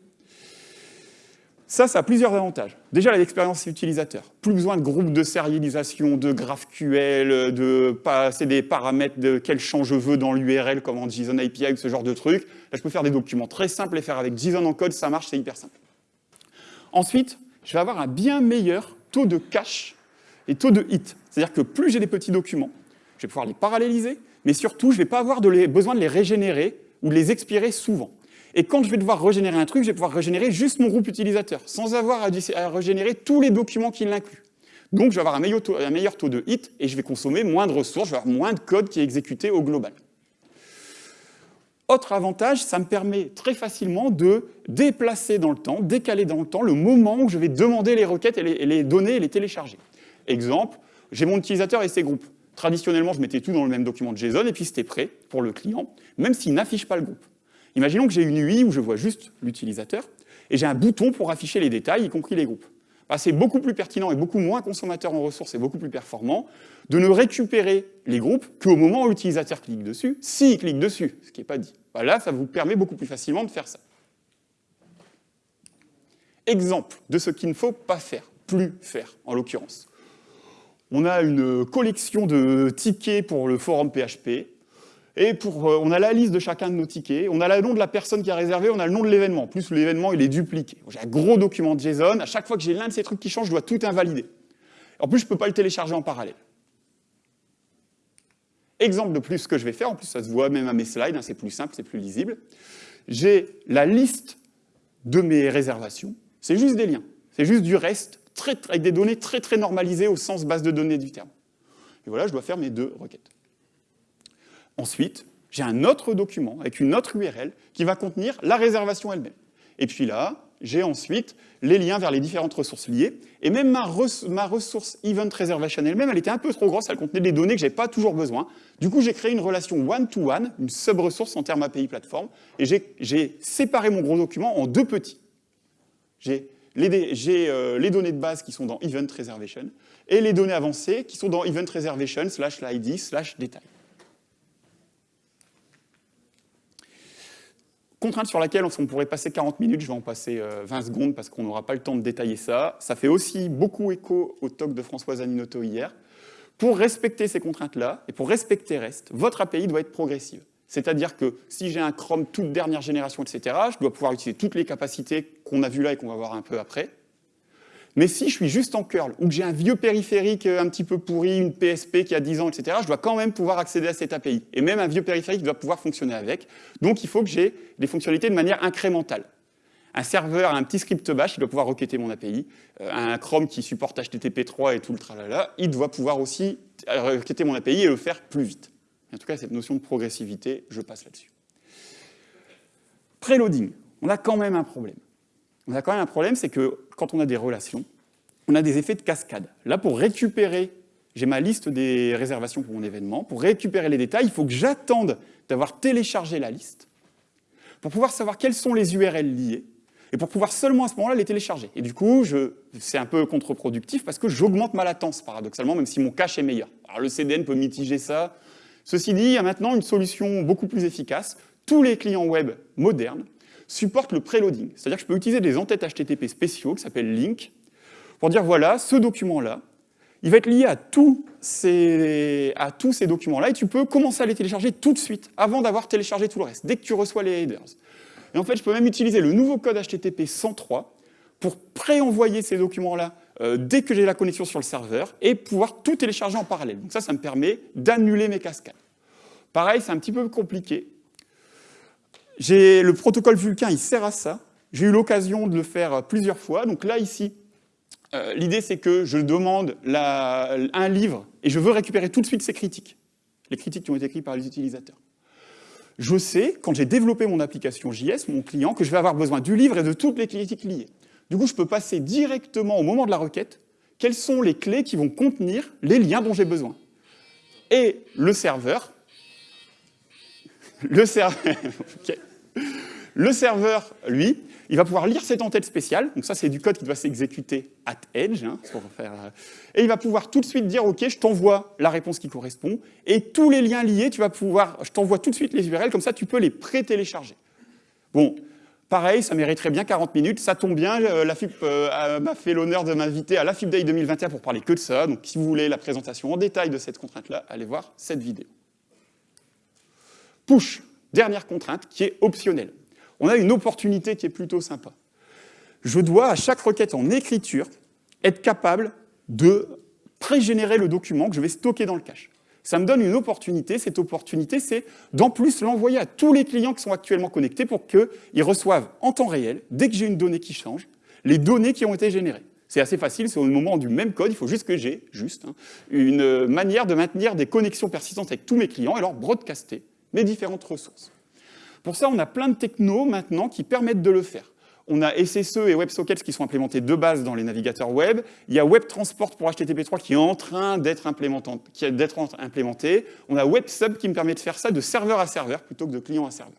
Ça, ça a plusieurs avantages. Déjà, l'expérience utilisateur. Plus besoin de groupes de sérialisation, de GraphQL, de passer des paramètres de quel champ je veux dans l'URL, comme en JSON API ou ce genre de trucs. Là, je peux faire des documents très simples et faire avec JSON en code, ça marche, c'est hyper simple. Ensuite, je vais avoir un bien meilleur taux de cache et taux de hit. C'est-à-dire que plus j'ai des petits documents, je vais pouvoir les paralléliser, mais surtout, je ne vais pas avoir besoin de les régénérer ou de les expirer souvent. Et quand je vais devoir régénérer un truc, je vais pouvoir régénérer juste mon groupe utilisateur, sans avoir à, régénérer tous les documents qui l'incluent. Donc je vais avoir un meilleur, taux, de hit et je vais consommer moins de ressources, je vais avoir moins de code qui est exécuté au global. Autre avantage, ça me permet très facilement de déplacer dans le temps, décaler dans le temps le moment où je vais demander les requêtes et les, et données et les télécharger. Exemple, j'ai mon utilisateur et ses groupes. Traditionnellement, je mettais tout dans le même document de JSON et puis c'était prêt pour le client, même s'il n'affiche pas le groupe. Imaginons que j'ai une UI où je vois juste l'utilisateur, et j'ai un bouton pour afficher les détails, y compris les groupes. Bah, c'est beaucoup plus pertinent et beaucoup moins consommateur en ressources et beaucoup plus performant de ne récupérer les groupes qu'au moment où l'utilisateur clique dessus, s'il clique dessus, ce qui n'est pas dit. Là, ça vous permet beaucoup plus facilement de faire ça. Exemple de ce qu'il ne faut pas faire, plus faire en l'occurrence. On a une collection de tickets pour le forum PHP, et pour, euh, on a la liste de chacun de nos tickets, on a le nom de la personne qui a réservé, on a le nom de l'événement. En plus, l'événement, il est dupliqué. J'ai un gros document de JSON. À chaque fois que j'ai l'un de ces trucs qui change, je dois tout invalider. En plus, je ne peux pas le télécharger en parallèle. Exemple de plus, ce que je vais faire, en plus, ça se voit même à mes slides, hein, c'est plus simple, c'est plus lisible. J'ai la liste de mes réservations. C'est juste des liens. C'est juste du reste, avec des données très, très normalisées au sens base de données du terme. Et voilà, je dois faire mes deux requêtes. Ensuite, j'ai un autre document avec une autre URL qui va contenir la réservation elle-même. Et puis là, j'ai ensuite les liens vers les différentes ressources liées. Et même ma, ressource Event Reservation elle-même, elle était un peu trop grosse, elle contenait des données que je n'avais pas toujours besoin. Du coup, j'ai créé une relation one-to-one, une sub-ressource en termes API plateforme, et j'ai séparé mon gros document en deux petits. J'ai les, euh, les, données de base qui sont dans Event Reservation et les données avancées qui sont dans Event Reservation slash l'ID slash détail. Contrainte sur laquelle on pourrait passer 40 minutes, je vais en passer 20 euh, secondes parce qu'on n'aura pas le temps de détailler ça. Ça fait aussi beaucoup écho au talk de Françoise Aninotto hier. Pour respecter ces contraintes-là, et pour respecter REST, votre API doit être progressive. C'est-à-dire que si j'ai un Chrome toute dernière génération, etc., je dois pouvoir utiliser toutes les capacités qu'on a vues là et qu'on va voir un peu après. Mais si je suis juste en curl, ou que j'ai un vieux périphérique euh, un petit peu pourri, une PSP qui a 10 ans, etc., je dois quand même pouvoir accéder à cette API. Et même un vieux périphérique doit pouvoir fonctionner avec. Donc il faut que j'ai des fonctionnalités de manière incrémentale. Un serveur, un petit script bash, il doit pouvoir requêter mon API. Euh, un Chrome qui supporte HTTP3 et tout le tralala, il doit pouvoir aussi euh, requêter mon API et le faire plus vite. En tout cas, cette notion de progressivité, je passe là-dessus. Preloading, on a quand même un problème on a quand même un problème, c'est que quand on a des relations, on a des effets de cascade. Là, pour récupérer, j'ai ma liste des réservations pour mon événement, pour récupérer les détails, il faut que j'attende d'avoir téléchargé la liste, pour pouvoir savoir quelles sont les URL liées, et pour pouvoir seulement à ce moment-là les télécharger. Et du coup, c'est un peu contre-productif parce que j'augmente ma latence, paradoxalement, même si mon cache est meilleur. Alors le CDN peut mitiger ça. Ceci dit, il y a maintenant une solution beaucoup plus efficace. Tous les clients web modernes supporte le preloading. C'est-à-dire que je peux utiliser des entêtes HTTP spéciaux qui s'appellent link pour dire voilà, ce document-là, il va être lié à tous ces, documents-là et tu peux commencer à les télécharger tout de suite avant d'avoir téléchargé tout le reste, dès que tu reçois les headers. Et en fait, je peux même utiliser le nouveau code HTTP 103 pour pré-envoyer ces documents-là euh, dès que j'ai la connexion sur le serveur et pouvoir tout télécharger en parallèle. Donc ça, ça me permet d'annuler mes cascades. Pareil, c'est un petit peu compliqué. Le protocole Vulkan, il sert à ça. J'ai eu l'occasion de le faire plusieurs fois. Donc là, ici, euh, l'idée, c'est que je demande un livre et je veux récupérer tout de suite ces critiques, les critiques qui ont été écrites par les utilisateurs. Je sais, quand j'ai développé mon application JS, mon client, que je vais avoir besoin du livre et de toutes les critiques liées. Du coup, je peux passer directement au moment de la requête, quelles sont les clés qui vont contenir les liens dont j'ai besoin. Et le serveur, le serveur, lui, il va pouvoir lire cette entête spéciale. Donc ça, c'est du code qui doit s'exécuter at edge. Hein, faire, euh, et il va pouvoir tout de suite dire, OK, je t'envoie la réponse qui correspond. Et tous les liens liés, tu vas pouvoir, je t'envoie tout de suite les URL, comme ça, tu peux les pré-télécharger. Bon, pareil, ça mériterait bien 40 minutes. Ça tombe bien, la FIP euh, m'a fait l'honneur de m'inviter à la FIP Day 2021 pour parler que de ça. Donc si vous voulez la présentation en détail de cette contrainte-là, allez voir cette vidéo. Push, dernière contrainte qui est optionnelle on a une opportunité qui est plutôt sympa. Je dois, à chaque requête en écriture, être capable de pré-générer le document que je vais stocker dans le cache. Ça me donne une opportunité. Cette opportunité, c'est d'en plus l'envoyer à tous les clients qui sont actuellement connectés pour qu'ils reçoivent en temps réel, dès que j'ai une donnée qui change, les données qui ont été générées. C'est assez facile, c'est au moment du même code, il faut juste que j'ai, juste, hein, une manière de maintenir des connexions persistantes avec tous mes clients et leur broadcaster mes différentes ressources. Pour ça, on a plein de technos maintenant qui permettent de le faire. On a SSE et WebSockets qui sont implémentés de base dans les navigateurs web. Il y a WebTransport pour HTTP3 qui est en train d'être implémenté. On a WebSub qui me permet de faire ça de serveur à serveur plutôt que de client à serveur.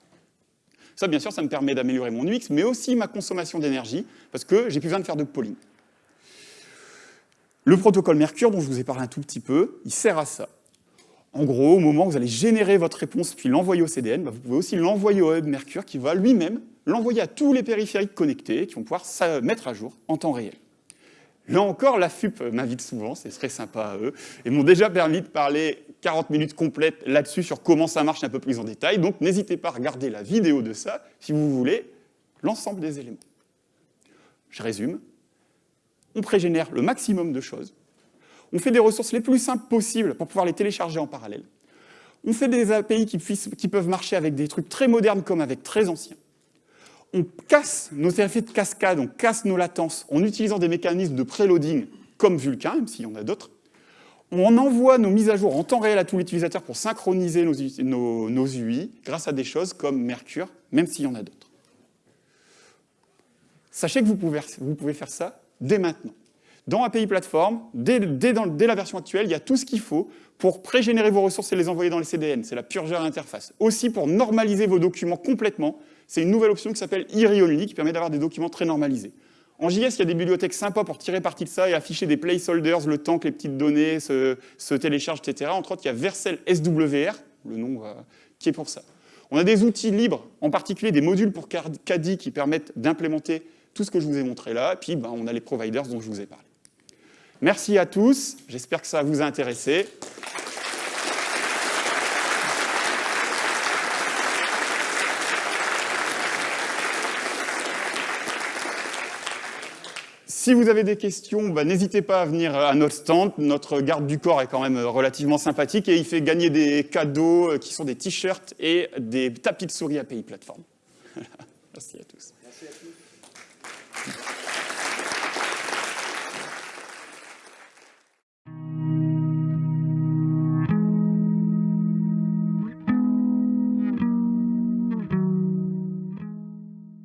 Ça, bien sûr, ça me permet d'améliorer mon UX, mais aussi ma consommation d'énergie, parce que j'ai plus besoin de faire de polling. Le protocole Mercure, dont je vous ai parlé un tout petit peu, il sert à ça. En gros, au moment où vous allez générer votre réponse puis l'envoyer au CDN, bah, vous pouvez aussi l'envoyer au Hub Mercure qui va lui-même l'envoyer à tous les périphériques connectés qui vont pouvoir se mettre à jour en temps réel. Là encore, la FUP m'invite souvent, c'est très sympa à eux, et m'ont déjà permis de parler 40 minutes complètes là-dessus sur comment ça marche un peu plus en détail, donc n'hésitez pas à regarder la vidéo de ça si vous voulez l'ensemble des éléments. Je résume, on prégénère le maximum de choses, on fait des ressources les plus simples possibles pour pouvoir les télécharger en parallèle. On fait des API qui, peuvent marcher avec des trucs très modernes comme avec très anciens. On casse nos effets de cascade, on casse nos latences en utilisant des mécanismes de preloading comme Vulkan, même s'il y en a d'autres. On envoie nos mises à jour en temps réel à tous les utilisateurs pour synchroniser nos, UI grâce à des choses comme Mercure, même s'il y en a d'autres. Sachez que vous pouvez faire ça dès maintenant. Dans API Platform, dès, la version actuelle, il y a tout ce qu'il faut pour pré-générer vos ressources et les envoyer dans les CDN. C'est la purgeur interface. Aussi, pour normaliser vos documents complètement, c'est une nouvelle option qui s'appelle IRI qui permet d'avoir des documents très normalisés. En JS, il y a des bibliothèques sympas pour tirer parti de ça et afficher des placeholders le temps que les petites données se, téléchargent, etc. Entre autres, il y a Vercel SWR, le nom euh, qui est pour ça. On a des outils libres, en particulier des modules pour CADI qui permettent d'implémenter tout ce que je vous ai montré là. Et puis, ben, on a les providers dont je vous ai parlé. Merci à tous, j'espère que ça vous a intéressé. Si vous avez des questions, bah, n'hésitez pas à venir à notre stand. Notre garde du corps est quand même relativement sympathique et il fait gagner des cadeaux euh, qui sont des t-shirts et des tapis de souris API Plateforme. Merci à tous. Merci à tous.